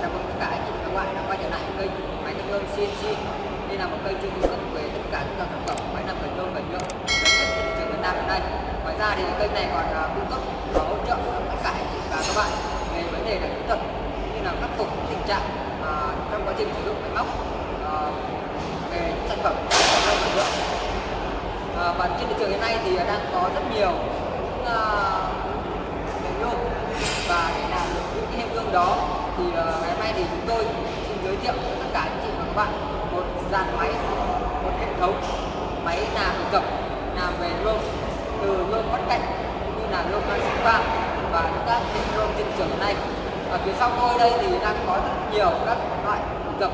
chào mừng tất cả anh chị và các bạn đã quay trở lại kênh máy nâng lương CNC đây là một kênh chuyên cung cấp về tất cả các sản phẩm máy nâng cần lương cần nhựa lớn nhất trên thị trường Việt Nam hiện nay. Ngoài ra thì kênh này còn à, cung cấp và hỗ trợ tất cả anh chị và các bạn về vấn đề là kỹ thuật như là khắc phục tình trạng à, trong quá trình sử dụng máy móc à, về sản phẩm bền lương cần nhựa. À, và trên thị trường hiện nay thì đang có rất nhiều những à, lương và để làm được những cái hiện tượng đó thì ờ, ngày hôm nay thì chúng tôi xin giới thiệu với tất cả anh chị và các bạn một dàn máy, một hệ thống máy làm cập làm về lô từ lô bắt cạnh cũng như là lô sinh pha và các hệ lô trên trường này. Ở phía sau tôi đây thì đang có rất nhiều các loại gập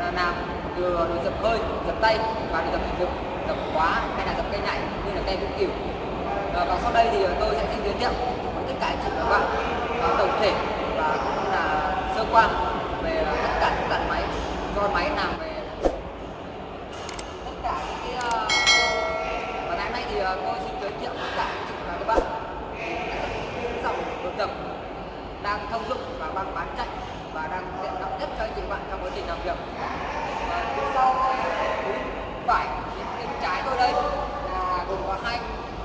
à, làm từ đồ dập hơi, dập tay và đồ dập hình lực dập khóa hay là dập cây nhảy như là cây vĩnh cửu. Ờ, và sau đây thì tôi sẽ xin giới thiệu với tất cả anh chị và các bạn à, tổng thể và cũng là sơ qua về tất cả những dàn máy do máy làm về tất cả những cái uh, và ngày hôm nay thì uh, tôi xin giới thiệu tất cả anh chị và các bạn những dòng đồ dập đang thông dụng và đang bán chạy và đang tiện lợi nhất cho anh chị và bạn trong quá trình làm việc và phía sau phía phải bên trái tôi đây là gồm có hai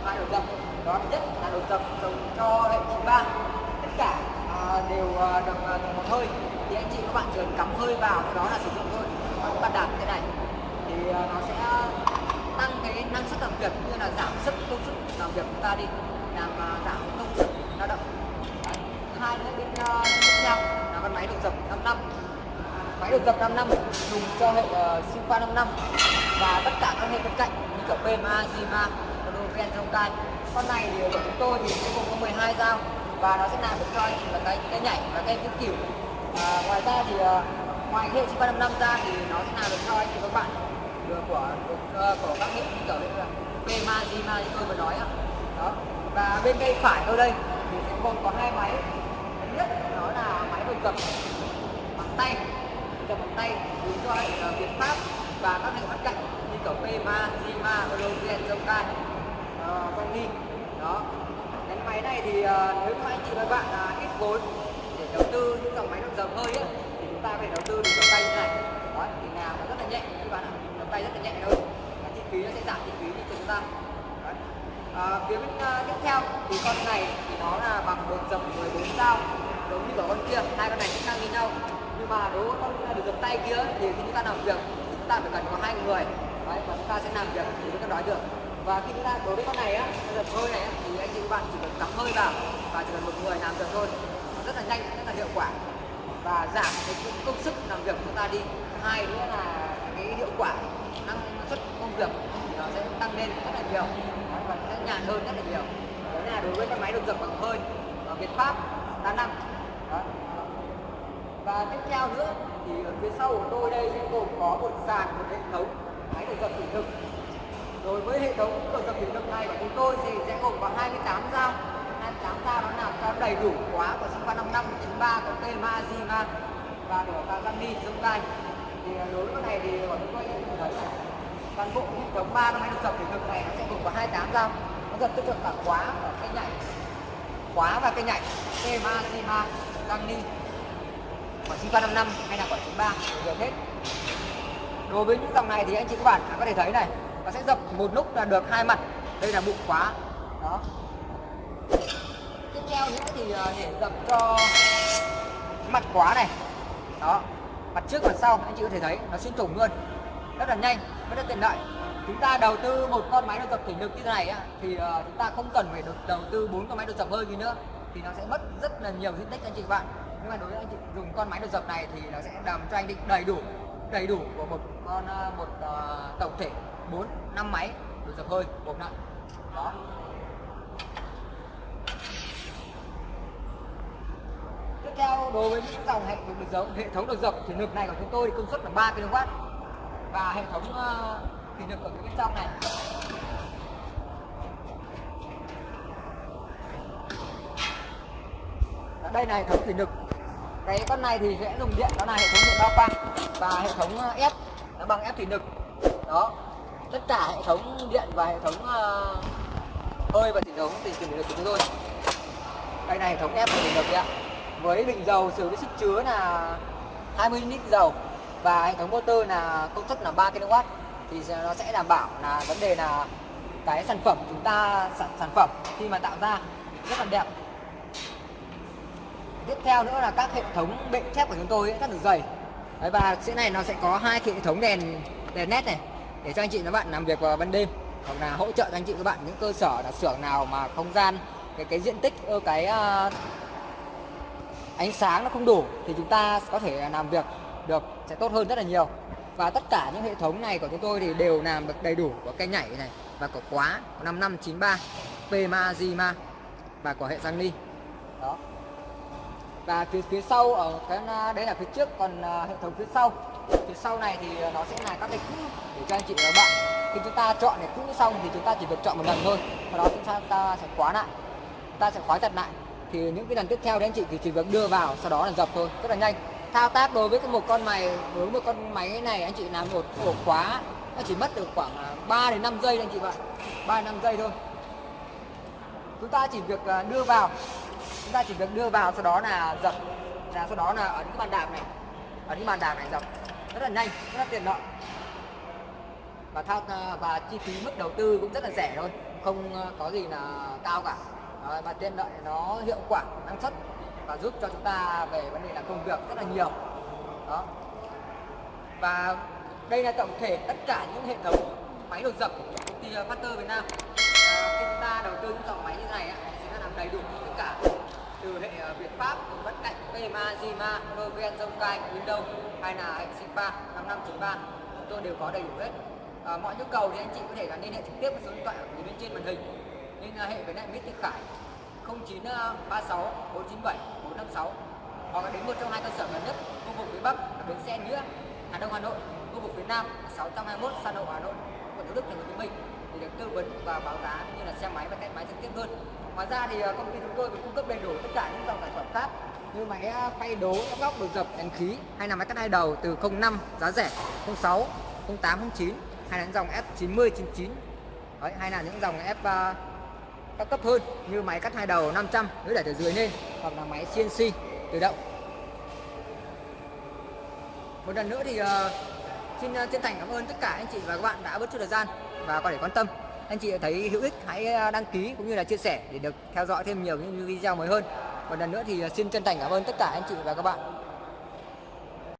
loại đồ dập đó thứ nhất là đồ dập dùng cho hệ 93 tất cả à, đều à, được à, một hơi thì anh chị các bạn chỉ cần cắm hơi vào sau đó là sử dụng thôi. Còn bạn đạp thế này thì ờ, nó sẽ tăng cái năng suất làm việc cũng như là giảm sức công sức làm việc của ta đi làm ờ, giảm công sức lao động. Đấy. hai nữa bên uh, tiếp theo là con máy đồ dập 5 năm. Máy đồ dập 5 năm dùng cho hệ uh, siêu pha 5 năm. Và tất cả các hệ bên cạnh như kiểu PMA, GMA, Monoven, Zonkai con này thì của chúng tôi thì sẽ gồm có 12 dao và nó sẽ làm được cho anh chị là cái cái nhảy và cái cái kiểu à, ngoài ra thì ờ, ngoài hệ siêu pha 5 năm ra thì nó sẽ làm được cho anh chị các bạn. Được của của, ờ, của các hệ như kiểu như là Pema, Zima như tôi vừa nói á. Đó. Và bên tay phải tôi đây thì sẽ gồm có hai máy. Thứ nhất đó là máy đồ cầm bằng tay cầm bằng tay dùng cho hệ uh, ờ, Việt Pháp và các hệ mắt cạnh như kiểu Pema, Zima, Ologen, Zonkai, uh, đó. Cái máy này thì uh, nếu mà anh chị và các bạn uh, ít vốn đầu tư những dòng máy nó dập hơi ấy, thì chúng ta phải đầu tư được cầm tay như này. Đó thì làm nó rất là nhẹ các bạn ạ. Cầm tay rất là nhẹ thôi. Và chi phí nó sẽ giảm chi phí cho chúng ta. Đấy. À, phía bên uh, tiếp theo thì con này thì nó là bằng một dập 14 dao giống như của con kia. Hai con này cũng ngang như nhau. Nhưng mà đối với con được dập tay kia thì khi chúng ta làm việc thì chúng ta phải cần có hai người. Đấy, và chúng ta sẽ làm việc thì mới có nói được. Và khi chúng ta đối với con này á dập hơi này á, thì anh chị các bạn chỉ cần cắm hơi vào và chỉ cần một người làm được thôi rất là nhanh, rất là hiệu quả. Và giảm cái công sức làm việc của chúng ta đi. Hai nữa là cái hiệu quả năng suất công việc thì nó sẽ tăng lên rất là nhiều. Và sẽ nhàn hơn rất là nhiều. Đó là đối với các máy được dập bằng hơi ở Việt Pháp, đa năng. Đó. và tiếp theo nữa thì ở phía sau của tôi đây sẽ gồm có một sàn, một hệ thống máy được dập thủy lực. Đối với hệ thống được dập thủy lực này của chúng tôi thì sẽ gồm có 28 dao. 28 dao nó làm cho đầy đủ quá của Sigma 55 93 có tên Mazima và của Kagami Zonkai thì đối với này thì bọn chúng tôi sẽ thấy là toàn bộ hệ thống ba máy đồ dập thì cực này nó sẽ gồm có 28 dao nó dập tích được cả khóa và cây nhảy khóa và cây nhảy TMA Zima Kagami của Sigma 55 hay là của 93 đều hết đối với những dòng này thì anh chị các bạn có thể thấy này nó sẽ dập một lúc là được hai mặt đây là bụng khóa đó keo nữa thì để dập cho mặt khóa này. Đó mặt trước mặt sau anh chị có thể thấy nó xuyên thủng luôn. Rất là nhanh rất là tiện lợi. Chúng ta đầu tư một con máy đột dập thủy lực như thế này á, thì ờ, chúng ta không cần phải được đầu tư bốn con máy đột dập hơi gì nữa thì nó sẽ mất rất là nhiều diện tích anh chị bạn. Nhưng mà đối với anh chị dùng con máy đột dập này thì nó sẽ làm cho anh định đầy đủ đầy đủ của một con ờ, một uh, tổng thể 4 5 máy đột dập hơi một lại. Đó. Theo đối với những dòng hệ được dập hệ thống được rộng thủy lực này của chúng tôi thì công suất là 3 kW và hệ thống uh, thủy lực ở bên trong này. Ở đây là hệ thống thủy lực cái con này thì sẽ dùng điện đó là hệ thống điện bao quang và hệ thống ờ, ép nó bằng ép thủy lực đó. Tất cả hệ thống điện và hệ thống uh, hơi và hệ thống tình thủy lực của chúng tôi. Đây là hệ thống ép thủy lực ạ với bình dầu sử với sức chứa là 20 lít dầu và hệ thống motor là công suất là 3 kW thì nó sẽ đảm bảo là vấn đề là cái sản phẩm chúng ta sản sản phẩm khi mà tạo ra rất là đẹp. Tiếp theo nữa là các hệ thống bệ thép của chúng tôi ấy, rất là dày. Đấy, và sẽ này nó sẽ có hai hệ thống đèn đèn LED này để cho anh chị các bạn làm việc vào ban đêm hoặc là hỗ trợ cho anh chị các bạn những cơ sở là xưởng nào mà không gian cái cái diện tích cái uh, ánh sáng nó không đủ thì chúng ta có thể làm việc được sẽ tốt hơn rất là nhiều. Và tất cả những hệ thống này của chúng tôi thì đều làm được đầy đủ của cây nhảy này và của quá 5593 PMA Zima và của hệ răng ni đó. Và phía phía sau ở cái đấy là phía trước còn à, hệ thống phía sau. Phía sau này thì nó sẽ là các cái cũ để cho anh chị và các bạn. Khi chúng ta chọn để cũ xong thì chúng ta chỉ việc chọn một lần thôi. Sau đó chúng ta, ta sẽ khóa lại. Chúng ta sẽ khóa chặt lại thì những cái lần tiếp theo đấy anh chị thì chỉ việc đưa vào, sau đó là dập thôi, rất là nhanh. Thao tác đối với một con máy, đối với một con máy này, anh chị làm một ổ khóa, nó chỉ mất được khoảng à, 3 đến 5 giây anh chị bạn 3 đến 5 giây thôi. Chúng ta chỉ việc à, đưa vào. Chúng ta chỉ việc đưa vào, sau đó là dập. Là sau đó là ở những bàn đạp này. Ở những bàn đạp này dập. Rất là nhanh, rất là tiện lợi. Và thao à, và chi phí mức đầu tư cũng rất là rẻ thôi. Không có gì là cao cả. Ờ, Đấy, và tiện lợi nó hiệu quả năng suất và giúp cho chúng ta về vấn đề là công việc rất là nhiều. Đó. Và đây là tổng thể tất cả những hệ thống máy đột dập của công ty ờ, Factor Việt Nam. À, khi chúng ta đầu tư những dòng máy như này sẽ làm đầy đủ tất cả từ hệ ờ, Việt Pháp, bất cạnh, PMA, Zima, Noven, Zonkai, Windows hay là hệ Sipa 5593 chúng tôi đều có đầy đủ hết. À, mọi nhu cầu thì anh chị có thể là liên hệ trực tiếp với số điện thoại ở bên trên màn hình liên à, hệ với lại Mít Thị Khải 0936 497 456 hoặc là đến một trong hai cơ sở gần nhất khu vực phía Bắc là bến xe Nghĩa Hà Đông Hà Nội khu vực phía Nam 621 Sa Lộ Hà Nội quận Thủ Đức thành phố Hồ Chí Minh. Thì được tư vấn và báo giá như là xe máy và test máy trực tiếp hơn. Ngoài ra thì à, công ty chúng tôi cũng cung cấp đầy đủ tất cả những dòng sản phẩm khác như máy à, phay đố góc đồ dập đèn khí hay là máy cắt hai đầu từ 05 giá rẻ 06 08 09 hay là những dòng F90 99 Đấy, hay là những dòng F các cấp hơn như máy cắt hai đầu 500 nếu để từ dưới lên hoặc là máy CNC tự động. Một lần nữa thì uh, xin ờ, chân thành cảm ơn tất cả anh chị và các bạn đã bớt chút thời gian và có thể quan tâm. Anh chị thấy hữu ích hãy ờ, đăng ký cũng như là chia sẻ để được theo dõi thêm nhiều những video mới hơn. Một lần nữa thì xin chân thành cảm ơn tất cả anh chị và các bạn.